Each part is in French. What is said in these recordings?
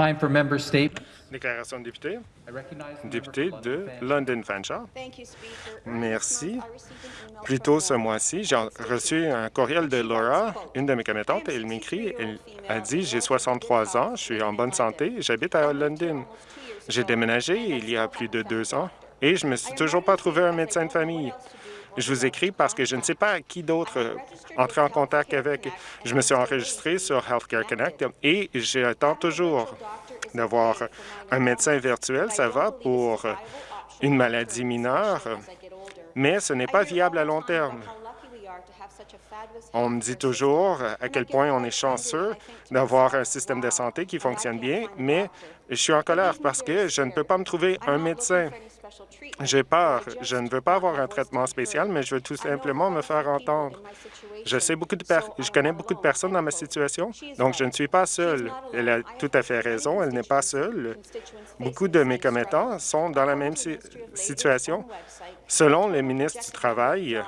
Time for member statements. Déclaration de député. Député de London. Fanshawe. Thank you, Speaker. Merci. Plus tôt ce mois-ci, j'ai reçu un courriel de Laura, une de mes commettantes, et elle m'écrit, elle a dit « J'ai 63 ans, je suis en bonne santé, j'habite à London. J'ai déménagé il y a plus de deux ans et je me suis toujours pas trouvé un médecin de famille. Je vous écris parce que je ne sais pas qui d'autre euh, entrer en contact avec. Je me suis enregistré sur Healthcare Connect et j'attends toujours d'avoir un médecin virtuel. Ça va pour une maladie mineure, mais ce n'est pas viable à long terme. On me dit toujours à quel point on est chanceux d'avoir un système de santé qui fonctionne bien, mais je suis en colère parce que je ne peux pas me trouver un médecin. J'ai peur. Je ne veux pas avoir un traitement spécial, mais je veux tout simplement me faire entendre. Je sais beaucoup de per- je connais beaucoup de personnes dans ma situation, donc je ne suis pas seule. Elle a tout à fait raison, elle n'est pas seule. Beaucoup de mes commettants sont dans la même si- situation. Selon le ministre du Travail,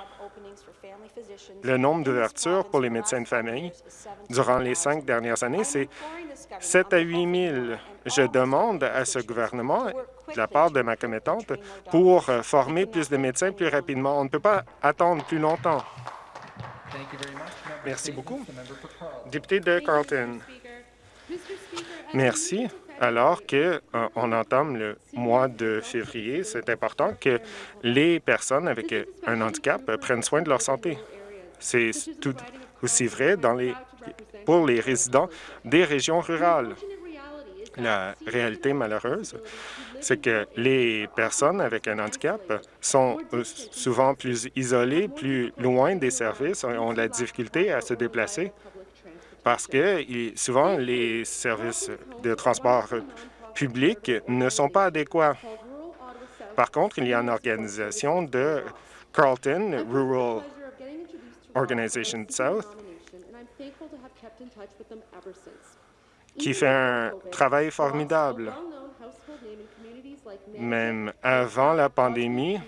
le nombre d'ouvertures pour les médecins de famille durant les cinq dernières années, c'est 7 à 8 000. Je demande à ce gouvernement, de la part de ma commettante, pour euh, former plus de médecins plus rapidement. On ne peut pas attendre plus longtemps. Thank you very much. Member Merci beaucoup. Député de Carlton. Merci. Alors que euh, on entame le mois de février, c'est important que les personnes avec un handicap prennent soin de leur santé. C'est tout aussi vrai dans les, pour les résidents des régions rurales. La réalité malheureuse, c'est que les personnes avec un handicap sont euh, souvent plus isolées, plus loin des services, ont de la difficulté à se déplacer parce que souvent les services de transport public ne sont pas adéquats. Par contre, il y a une organisation de Carlton, Rural Organization South, qui fait un travail formidable. Même avant la pandémie,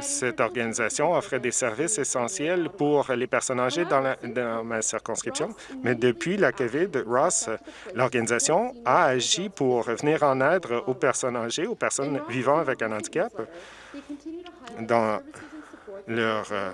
cette organisation offrait des services essentiels pour les personnes âgées dans, ma circonscription. Mais depuis la COVID, Ross, l'organisation a agi pour venir en aide aux personnes âgées, aux personnes vivant avec un handicap dans leur euh,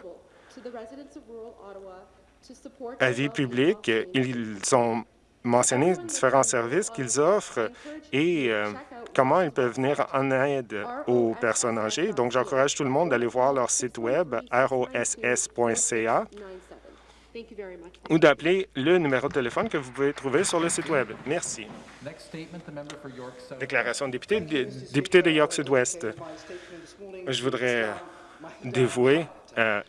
avis public. Ils ont mentionné différents services qu'ils offrent et euh, comment ils peuvent venir en aide aux personnes âgées. Donc, j'encourage tout le monde d'aller voir leur site web ross.ca ou d'appeler le numéro de téléphone que vous pouvez trouver sur le site web. Merci. Déclaration de député, dé- député de York Sud-Ouest. Je voudrais dévouer euh,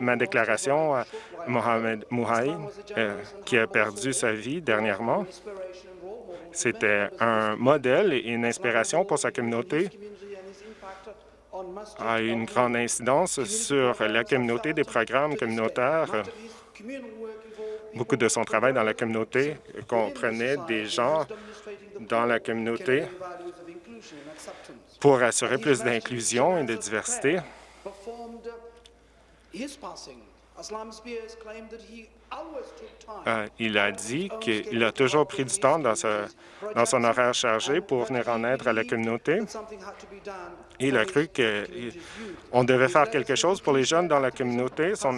ma déclaration à Mohamed Mouhaï, euh, qui a perdu sa vie dernièrement. C'était un modèle et une inspiration pour sa communauté a eu une grande incidence sur la communauté des programmes communautaires. Beaucoup de son travail dans la communauté comprenait des gens dans la communauté pour assurer plus d'inclusion et de diversité. Euh, il a dit qu'il a toujours pris du temps dans, sa- dans son horaire chargé pour venir en aide à la communauté. Il a cru qu'on devait faire quelque chose pour les jeunes dans la communauté. Son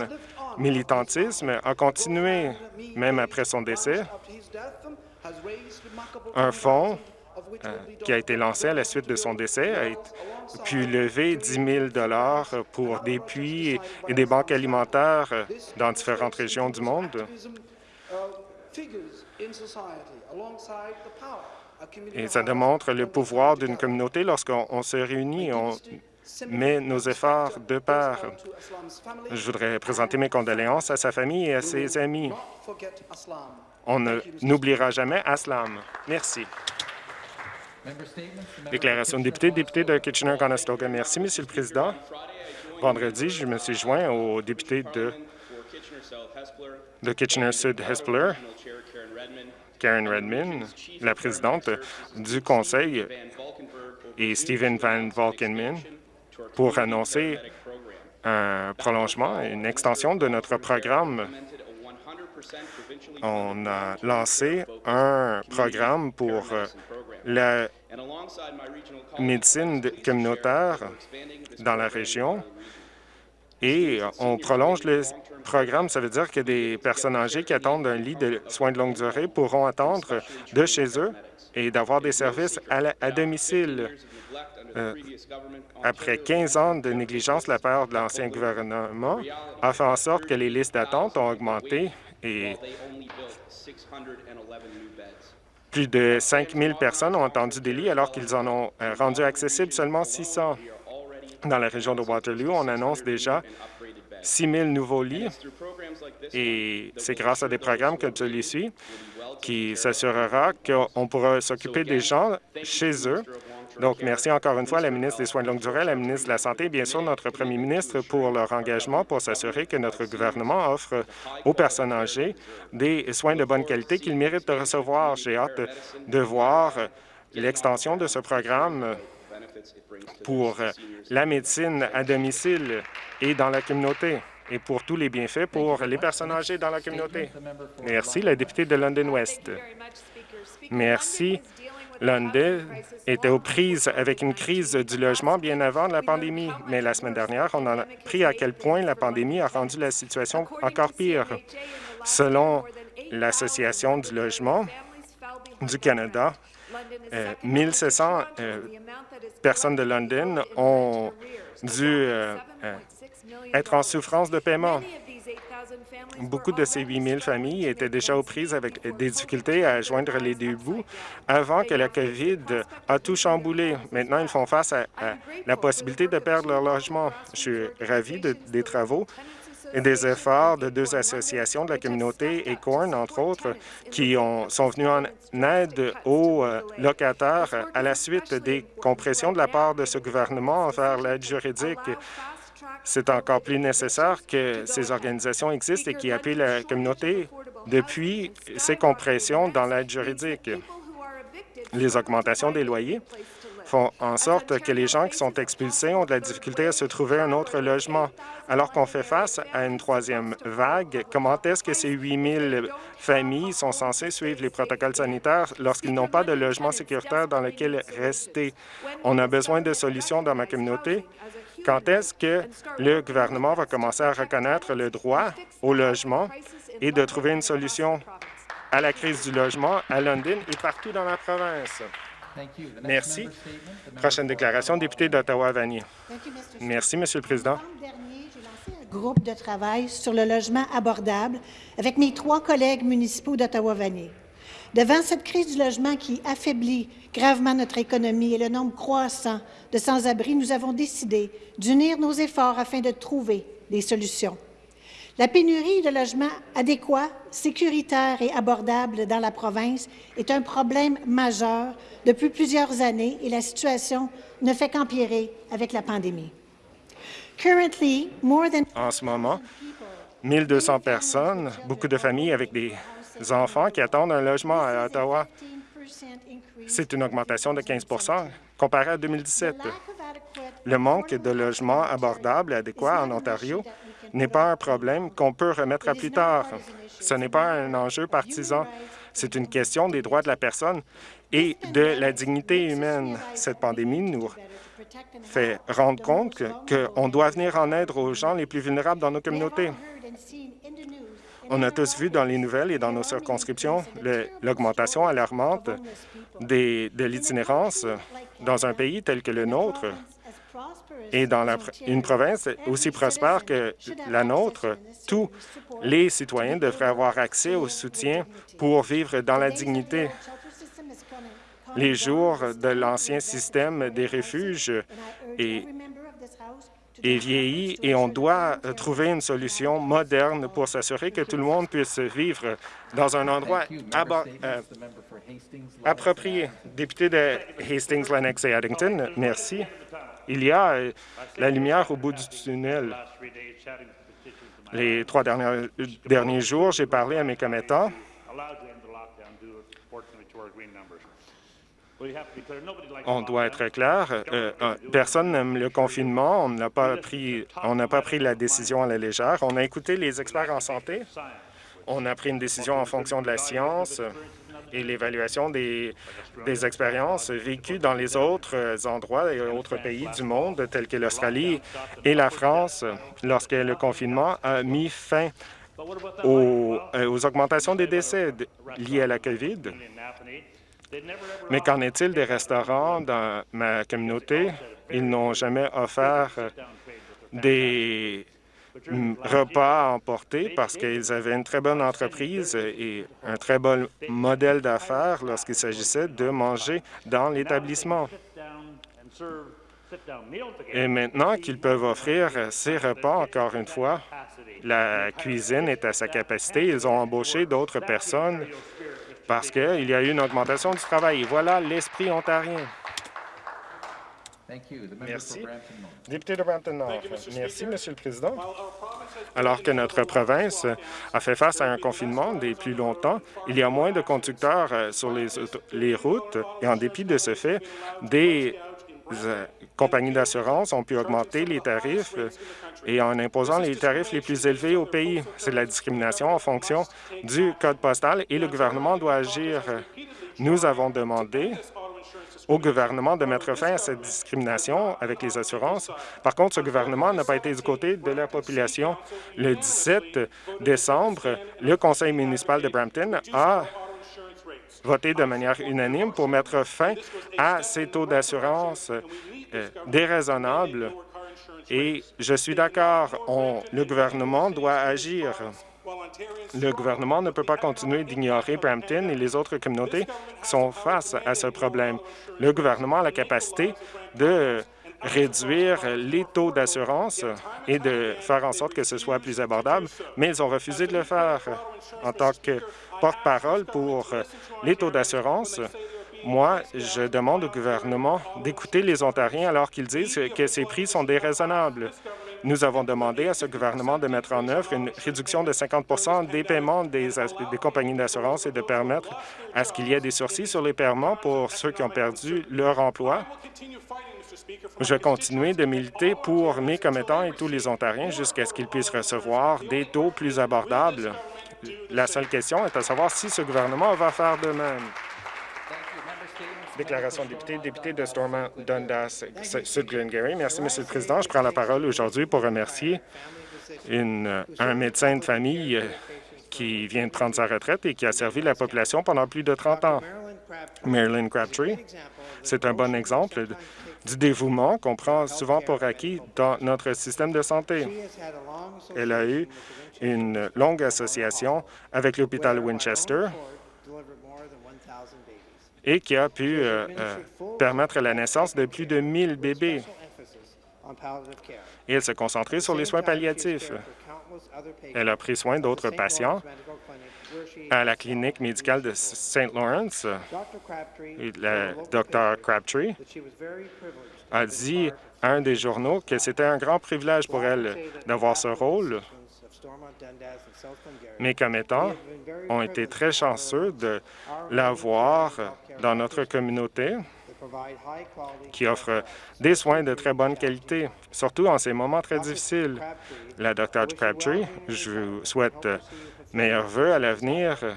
militantisme a continué même après son décès. Un fonds qui a été lancé à la suite de son décès a été- pu lever 10 000 pour des puits et des banques alimentaires euh, dans différentes régions du monde. Et ça démontre le pouvoir d'une communauté lorsqu'on on se réunit, on met nos efforts de part. Je voudrais présenter mes condoléances à sa famille et à ses amis. On n'oubliera jamais Aslam. Merci. Member statements, the member Déclaration de député, député de Kitchener-Conestoga. Merci, Monsieur le Président. Vendredi, je me suis joint aux députés de, Kitchener-Sud-Hespeler, Karen Redmond, la présidente du Conseil, et Stephen Van Valkenman, pour annoncer un prolongement, une extension de notre programme On a lancé un programme pour euh, la médecine de- communautaire dans la région. et on prolonge le programme. Ça veut dire que des personnes âgées qui attendent un lit de soins de longue durée pourront attendre de chez eux et d'avoir des services à, la- à domicile. Euh, après 15 ans de négligence la part de l'ancien gouvernement, a fait en sorte que les listes d'attente ont augmenté et plus de 5 000 personnes ont attendu des lits alors qu'ils en ont euh, rendu accessibles seulement 600. Dans la région de Waterloo, on annonce déjà 6 000 nouveaux lits et c'est grâce à des programmes comme celui-ci qui s'assurera qu'on pourra s'occuper des gens chez eux. Donc, merci encore une fois à la ministre des Soins de longue durée, à la ministre de la Santé et bien sûr notre premier ministre pour leur engagement pour s'assurer que notre gouvernement offre aux personnes âgées des soins de bonne qualité qu'ils méritent de recevoir. J'ai hâte de voir l'extension de ce programme pour la médecine à domicile et dans la communauté et pour tous les bienfaits pour les personnes âgées dans la communauté. Merci, la députée de London West. Merci. London était aux prises avec une crise du logement bien avant la pandémie, mais la semaine dernière, on a appris à quel point la pandémie a rendu la situation encore pire. Selon l'Association du logement du Canada, euh, 1700 euh, personnes de London ont dû euh, euh, être en souffrance de paiement. Beaucoup de ces 8 000 familles étaient déjà aux prises avec des difficultés à joindre les deux bouts avant que la COVID a tout chamboulé. Maintenant, ils font face à, à la possibilité de perdre leur logement. Je suis ravi de- des travaux et des efforts de deux associations de la communauté et Corn, entre autres, qui ont, sont venus en aide aux euh, locataires à la suite des compressions de la part de ce gouvernement envers l'aide juridique. C'est encore plus nécessaire que ces organisations existent et qui appuient la communauté depuis ces compressions dans l'aide juridique. Les augmentations des loyers font en sorte que les gens qui sont expulsés ont de la difficulté à se trouver un autre logement. Alors qu'on fait face à une troisième vague, comment est-ce que ces 8 000 familles sont censées suivre les protocoles sanitaires lorsqu'ils n'ont pas de logement sécuritaire dans lequel rester? On a besoin de solutions dans ma communauté. Quand est-ce que le gouvernement va commencer à reconnaître le droit au logement et de trouver une solution à la crise du logement à London et partout dans la province? Merci. Prochaine déclaration, député d'Ottawa-Vanier. Merci, Monsieur le Président. Novembre dernier, j'ai lancé un groupe de travail sur le logement abordable avec mes trois collègues municipaux d'Ottawa-Vanier. Devant cette crise du logement qui affaiblit gravement notre économie et le nombre croissant de sans-abri, nous avons décidé d'unir nos efforts afin de trouver des solutions. La pénurie de logements adéquats, sécuritaires et abordables dans la province est un problème majeur depuis plusieurs années et la situation ne fait qu'empirer avec la pandémie. En ce moment, 1200 personnes, beaucoup de familles avec des enfants qui attendent un logement à Ottawa. 15% increase. C'est une augmentation de 15% comparé à 2017. Lack of adequate Le manque de logements abordables et adéquats en Ontario n'est pas un problème qu'on peut remettre à plus tard. Ce n'est pas un enjeu partisan. C'est une question des droits de la personne et de la dignité humaine. Cette pandémie nous fait rendre compte qu'on doit venir en aide aux gens les plus vulnérables dans nos communautés. On a tous vu dans les nouvelles et dans nos circonscriptions l'augmentation alarmante des- de l'itinérance dans un pays tel que le nôtre et dans une province aussi prospère que la nôtre. Tous les citoyens devraient avoir accès au soutien pour vivre dans la dignité. Les jours de l'ancien système des refuges est, est vieilli et on doit euh, trouver une solution moderne pour s'assurer que tout le monde puisse vivre dans un endroit euh, approprié. Député de Hastings, Lennox et Addington, merci. Il y a euh, la lumière au bout du tunnel. Les trois derniers, derniers jours, j'ai parlé à mes commettants On doit être clair. euh, euh, personne n'aime le confinement. On n'a pas pris, on pas pris la décision à la légère. On a écouté les experts en santé On a pris une décision en fonction de la science et l'évaluation des, expériences vécues dans les autres endroits et autres pays du monde, tels que l'Australie et la France, lorsque le confinement a mis fin euh, aux augmentations des décès liés à la COVID. Mais qu'en est-il des restaurants dans ma communauté? Ils n'ont jamais offert des mm, repas à emporter parce qu'ils avaient une très bonne entreprise et un très bon modèle d'affaires lorsqu'il s'agissait de manger dans l'établissement. Et maintenant qu'ils peuvent offrir ces repas, encore une fois, la cuisine est à sa capacité. Ils ont embauché d'autres personnes parce qu'il y a eu une augmentation du travail. Et voilà l'esprit ontarien. Merci. Député de Brampton. Merci, Monsieur le Président. Alors que notre province a fait face à un confinement des plus longtemps, il y a moins de conducteurs euh, sur les, routes et en dépit de ce fait, des compagnies d'assurance ont pu augmenter les tarifs euh, et en imposant les tarifs les plus élevés au pays. C'est de la discrimination en fonction du code postal et le gouvernement doit agir. Nous avons demandé au gouvernement de mettre fin à cette discrimination avec les assurances. Par contre, ce gouvernement n'a pas été du côté de la population. Le 17 décembre, le conseil municipal de Brampton a voté de manière unanime pour mettre fin à ces taux d'assurance euh, déraisonnables. Et je suis d'accord, le gouvernement doit agir. Le gouvernement ne peut pas continuer d'ignorer Brampton et les autres communautés qui sont face à ce problème. Le gouvernement a la capacité de réduire les taux d'assurance et de faire en sorte que ce soit plus abordable, mais ils ont refusé de le faire. En tant que porte-parole pour les taux d'assurance, moi, je demande au gouvernement d'écouter les Ontariens alors qu'ils disent que ces prix sont déraisonnables. Nous avons demandé à ce gouvernement de mettre en œuvre une réduction de 50% des paiements des, des compagnies d'assurance et de permettre à ce qu'il y ait des sursis sur les paiements pour ceux qui ont perdu leur emploi. Je vais continuer de militer pour mes commettants et tous les Ontariens jusqu'à ce qu'ils puissent recevoir des taux plus abordables. La seule question est à savoir si ce gouvernement va faire de même. Déclaration de député, député de Stormont, Dundas, Sud Glengarry. Merci, Monsieur le Président. Je prends la parole aujourd'hui pour remercier un médecin de famille euh, qui vient de prendre sa retraite et qui a servi la population pendant plus de 30 ans. Marilyn Crabtree, c'est un bon exemple du dévouement qu'on prend souvent pour acquis dans notre système de santé. Elle a eu une longue association avec l'hôpital Winchester et qui a pu euh, euh, permettre la naissance de plus de 1000 bébés. Et elle s'est concentrée sur les soins palliatifs. Elle a pris soin d'autres patients à la clinique médicale de St. Lawrence. Le Dr Crabtree a dit à un des journaux que c'était un grand privilège pour elle d'avoir ce rôle. Mes commettants ont été très chanceux de l'avoir dans notre communauté qui offre des soins de très bonne qualité, surtout en ces moments très difficiles. La Dr Crabtree, je vous souhaite meilleurs vœux à l'avenir euh,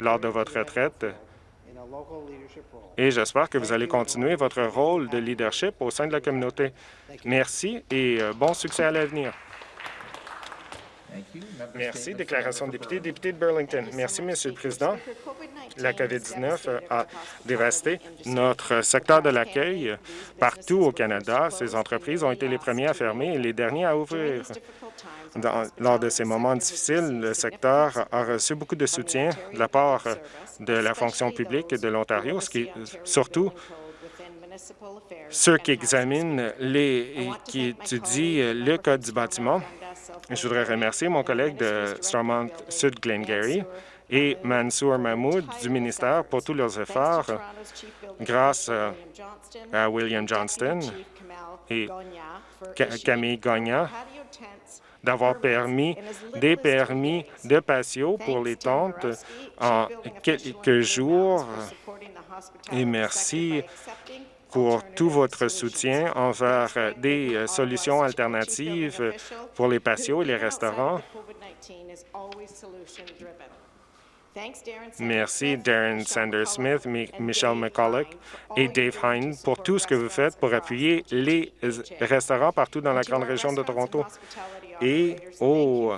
lors de votre retraite et j'espère que vous allez continuer votre rôle de leadership au sein de la communauté. Merci et euh, bon succès à l'avenir. Merci. Déclaration de député, député de Burlington. Merci, Monsieur le Président. La COVID-19 a dévasté notre secteur de l'accueil partout au Canada. Ces entreprises ont été les premiers à fermer et les derniers à ouvrir. Lors de ces moments difficiles, le secteur a reçu beaucoup de soutien de la part de la fonction publique de l'Ontario, ce qui, surtout ceux qui examinent les et qui étudient le Code du bâtiment. Je voudrais remercier mon collègue de Stormont Sud Glengarry et Mansour Mahmoud du ministère pour tous leurs efforts grâce euh, à William Johnston et Ca- Camille Gagnon d'avoir permis des permis de patio pour les tentes en quelques jours. Et merci pour tout votre soutien envers euh, des euh, solutions alternatives pour les patios et les restaurants. Merci Darren Sanders-Smith, Mi- Michelle McCulloch et Dave Hine pour tout ce que vous faites pour appuyer les restaurants partout dans la grande région de Toronto. Et aux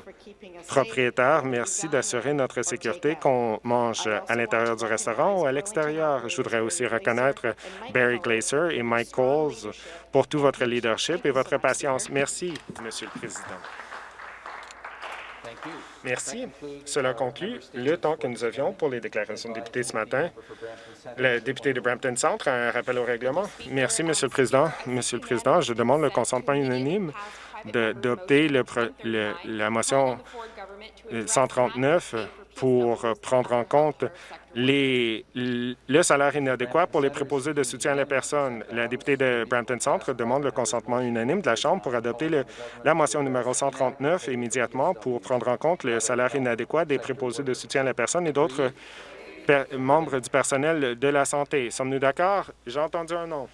propriétaires, merci d'assurer notre sécurité, qu'on mange à l'intérieur du restaurant ou à l'extérieur. Je voudrais aussi reconnaître Barry Glaser et Mike Coles pour tout votre leadership et votre patience. Merci, Monsieur le Président. Merci. Cela conclut le temps que nous avions pour les déclarations de députés ce matin. Le député de Brampton Centre a un rappel au règlement. Merci, Monsieur le Président. Monsieur le Président, je demande le consentement unanime le- la motion euh, 139 pour prendre en compte les, le salaire inadéquat pour les préposés de soutien à la personne. La députée de Brampton Centre demande le consentement unanime de la Chambre pour adopter la motion numéro 139 immédiatement pour prendre en compte le salaire inadéquat des préposés de soutien à la personne et d'autres membres du personnel de la santé. Sommes-nous d'accord? J'ai entendu un non.